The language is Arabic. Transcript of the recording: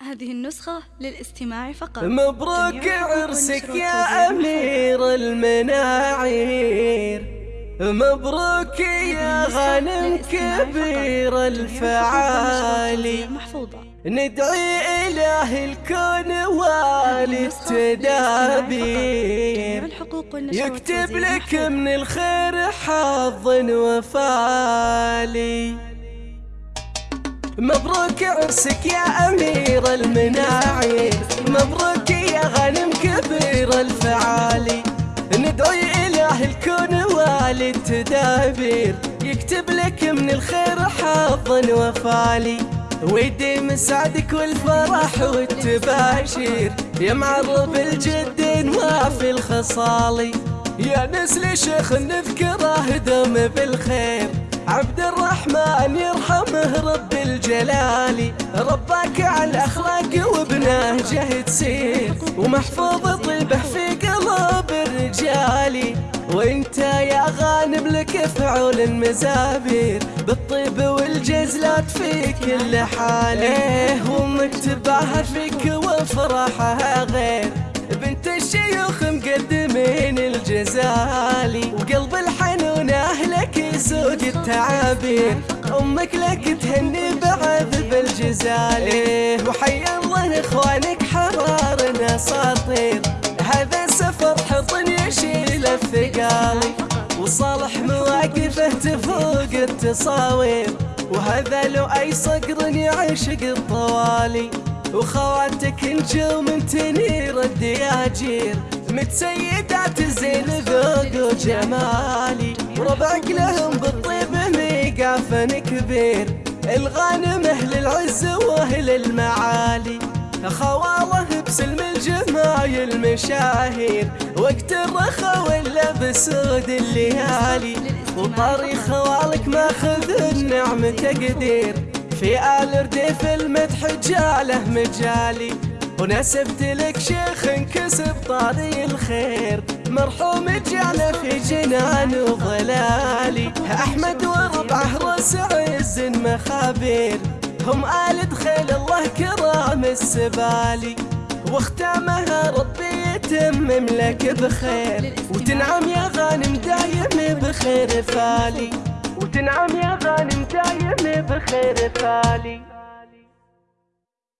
هذه النسخة للاستماع فقط. مبروك عرسك يا أمير المناعير. مبروك يا غنم كبير الفعالي. ندعي إله الكون والي التدابير يكتب لك من الخير حظ وفالي. مبروك عرسك يا أمير المناعي. مبروك يا غنم كبير الفعالي. ندعي إله الكون والي التدابير يكتب لك من الخير حظ وفالي. ويديم سعدك والفرح والتباشير يا معرب الجد ما في الخصالي. يا نسل شيخ نذكره دوم بالخير. عبد الرحمن يرحمه رب الجلال رباك على الأخلاق وبنهجه تسير ومحفوظ طيبه في قلب الرجال. وإنت يا غانم لك فعول المزابير بالطيب والجزلات في كل حال إيه وامك تباهى فيك وفرحها غير. بنت الشيوخ مقدمين الجزالي وقلب يسوق التعابير أمك لك تهني بعذب الجزال إيه وحي الله إخوانك حرار اساطير هذا سفر حطن يشيل الثقالي وصالح مواقفه تفوق التصاوير. وهذا لو أي صقر يعشق الطوالي. وخواتك نجوم تنير الدياجير. متسيدات زين ذوق وجمالي وربعك لهم بالطيب ميقافن كبير. الغانم أهل العز وأهل المعالي. خواله بسلم الجمايل مشاهير وقت الرخا ولا بسود الليالي. وطاري خوالك ماخذ النعم تقدير. في آل رديف المدح جاله مجالي. ونسبت لك شيخ انكسب طاري الخير. مرحوم جعله في جنان وظلالي أحمد وربعه رأس عز مخابير. هم آل دخل الله كرام السبالي. واختامها ربي يتمم لك بخير. وتنعم يا غانم دايم بخير فالي. وتنعم يا غانم دايم بخير فالي.